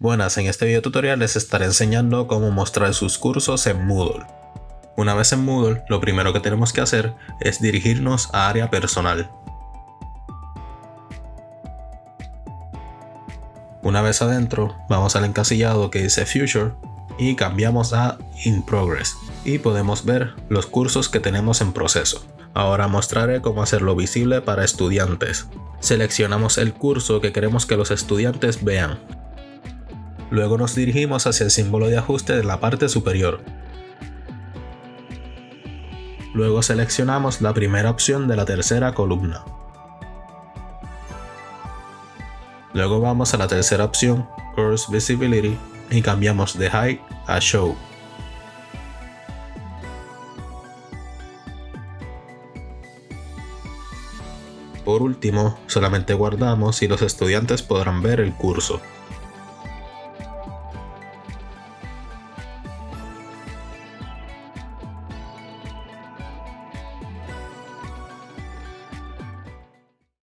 Buenas, en este video tutorial les estaré enseñando cómo mostrar sus cursos en Moodle. Una vez en Moodle, lo primero que tenemos que hacer es dirigirnos a área personal. Una vez adentro, vamos al encasillado que dice Future y cambiamos a In Progress y podemos ver los cursos que tenemos en proceso. Ahora mostraré cómo hacerlo visible para estudiantes. Seleccionamos el curso que queremos que los estudiantes vean Luego nos dirigimos hacia el símbolo de ajuste de la parte superior. Luego seleccionamos la primera opción de la tercera columna. Luego vamos a la tercera opción, Course Visibility, y cambiamos de Hide a Show. Por último, solamente guardamos y los estudiantes podrán ver el curso.